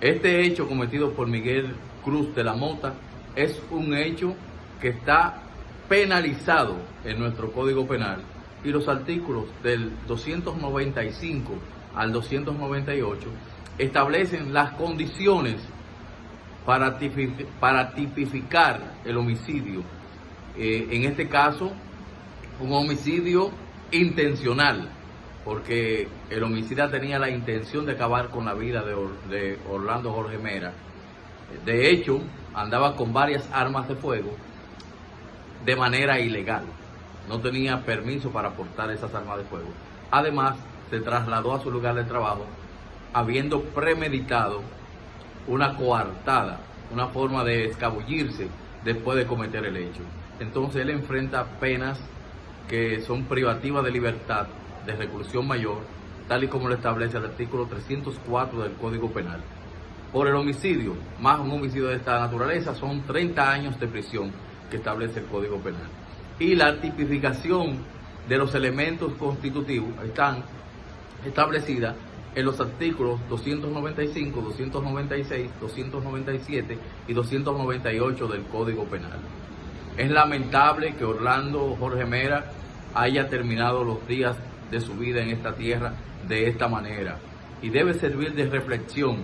Este hecho cometido por Miguel Cruz de la Mota es un hecho que está penalizado en nuestro Código Penal y los artículos del 295 al 298 establecen las condiciones para, tipificar el homicidio. Eh, en este caso, un homicidio intencional, porque el homicida tenía la intención de acabar con la vida de, Orlando Jorge Mera. De hecho, andaba con varias armas de fuego de manera ilegal. No tenía permiso para portar esas armas de fuego. Además, se trasladó a su lugar de trabajo habiendo premeditado una coartada, una forma de escabullirse después de cometer el hecho. Entonces él enfrenta penas que son privativas de libertad, de reclusión mayor, tal y como lo establece el artículo 304 del Código Penal. Por el homicidio, más un homicidio de esta naturaleza, son 30 años de prisión que establece el Código Penal. Y la tipificación de los elementos constitutivos están establecidas en los artículos 295, 296, 297 y 298 del Código Penal. Es lamentable que Orlando Jorge Mera haya terminado los días de su vida en esta tierra de esta manera y debe servir de reflexión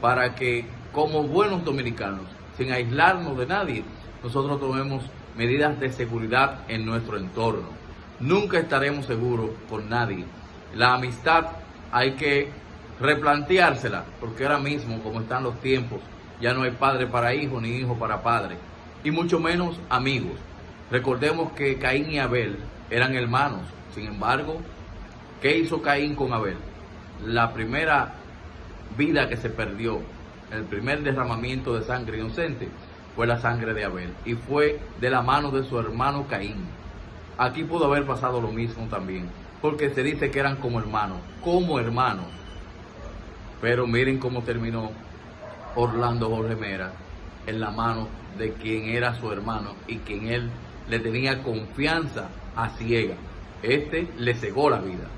para que como buenos dominicanos, sin aislarnos de nadie, nosotros tomemos medidas de seguridad en nuestro entorno. Nunca estaremos seguros con nadie. La amistad hay que replanteársela, porque ahora mismo, como están los tiempos, ya no hay padre para hijo ni hijo para padre, y mucho menos amigos. Recordemos que Caín y Abel eran hermanos, sin embargo, ¿qué hizo Caín con Abel? La primera vida que se perdió, el primer derramamiento de sangre inocente, fue la sangre de Abel, y fue de la mano de su hermano Caín. Aquí pudo haber pasado lo mismo también porque se dice que eran como hermanos, como hermanos. Pero miren cómo terminó Orlando Jorge Mera en la mano de quien era su hermano y quien él le tenía confianza a ciega. Este le cegó la vida.